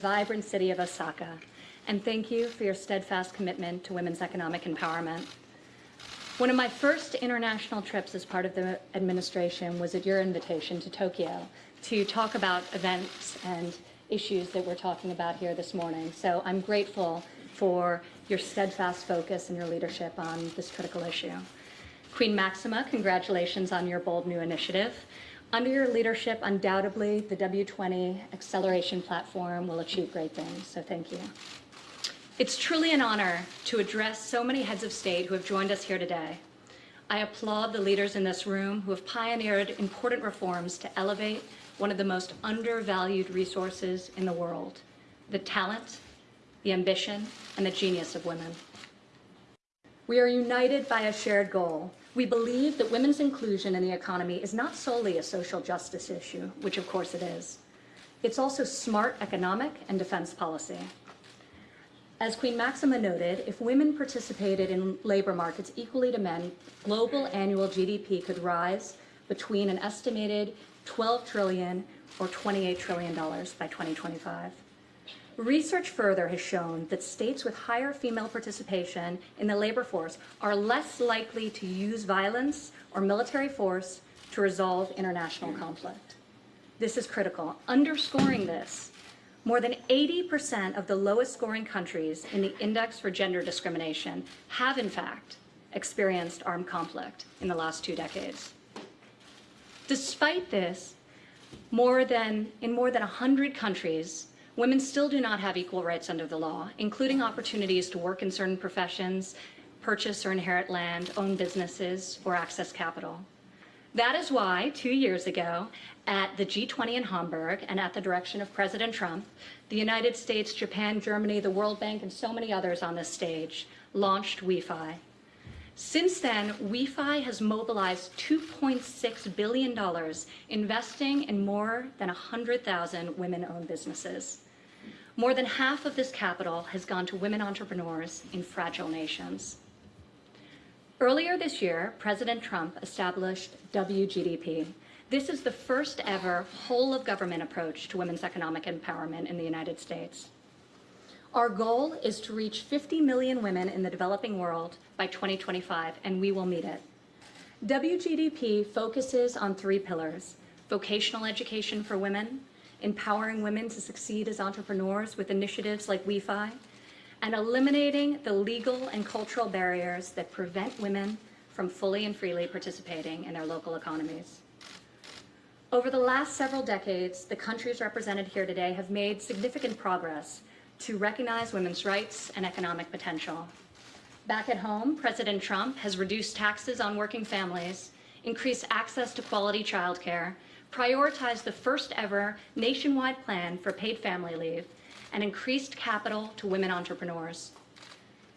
vibrant city of Osaka, and thank you for your steadfast commitment to women's economic empowerment. One of my first international trips as part of the administration was at your invitation to Tokyo to talk about events and issues that we're talking about here this morning. So I'm grateful for your steadfast focus and your leadership on this critical issue. Queen Maxima, congratulations on your bold new initiative. Under your leadership, undoubtedly, the W20 acceleration platform will achieve great things, so thank you. It's truly an honor to address so many heads of state who have joined us here today. I applaud the leaders in this room who have pioneered important reforms to elevate one of the most undervalued resources in the world, the talent, the ambition, and the genius of women. We are united by a shared goal, we believe that women's inclusion in the economy is not solely a social justice issue, which of course it is. It's also smart economic and defense policy. As Queen Maxima noted, if women participated in labor markets equally to men, global annual GDP could rise between an estimated 12 trillion or 28 trillion dollars by 2025. Research further has shown that states with higher female participation in the labor force are less likely to use violence or military force to resolve international conflict. This is critical. Underscoring this, more than 80% of the lowest scoring countries in the Index for Gender Discrimination have, in fact, experienced armed conflict in the last two decades. Despite this, more than, in more than 100 countries, women still do not have equal rights under the law, including opportunities to work in certain professions, purchase or inherit land, own businesses, or access capital. That is why, two years ago, at the G20 in Hamburg and at the direction of President Trump, the United States, Japan, Germany, the World Bank, and so many others on this stage launched WEFI. Since then, WEFI has mobilized $2.6 billion, investing in more than 100,000 women-owned businesses. More than half of this capital has gone to women entrepreneurs in fragile nations. Earlier this year, President Trump established WGDP. This is the first ever whole of government approach to women's economic empowerment in the United States. Our goal is to reach 50 million women in the developing world by 2025, and we will meet it. WGDP focuses on three pillars, vocational education for women, empowering women to succeed as entrepreneurs with initiatives like WeFi, and eliminating the legal and cultural barriers that prevent women from fully and freely participating in their local economies. Over the last several decades, the countries represented here today have made significant progress to recognize women's rights and economic potential. Back at home, President Trump has reduced taxes on working families, increased access to quality childcare, prioritized the first ever nationwide plan for paid family leave, and increased capital to women entrepreneurs.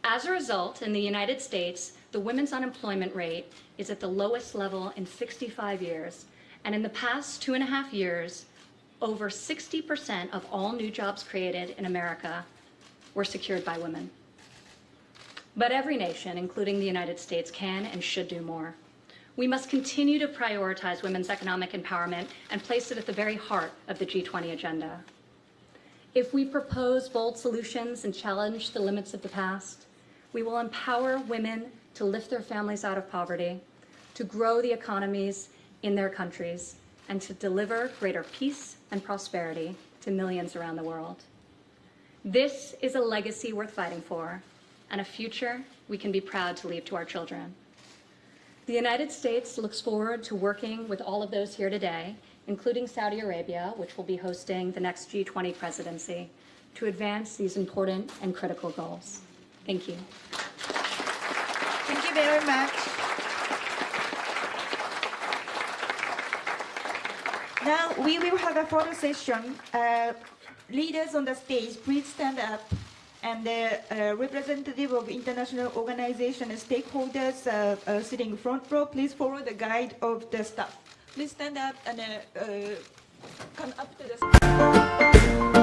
As a result, in the United States, the women's unemployment rate is at the lowest level in 65 years, and in the past two and a half years, over 60% of all new jobs created in America were secured by women. But every nation, including the United States, can and should do more. We must continue to prioritize women's economic empowerment and place it at the very heart of the G20 agenda. If we propose bold solutions and challenge the limits of the past, we will empower women to lift their families out of poverty, to grow the economies in their countries, and to deliver greater peace and prosperity to millions around the world. This is a legacy worth fighting for, and a future we can be proud to leave to our children. The United States looks forward to working with all of those here today, including Saudi Arabia, which will be hosting the next G20 presidency, to advance these important and critical goals. Thank you. Thank you very much. Now we will have a photo session. Uh, leaders on the stage, please stand up and the uh, representative of international organization and stakeholders uh, uh, sitting front row, please follow the guide of the staff. Please stand up and uh, uh, come up to the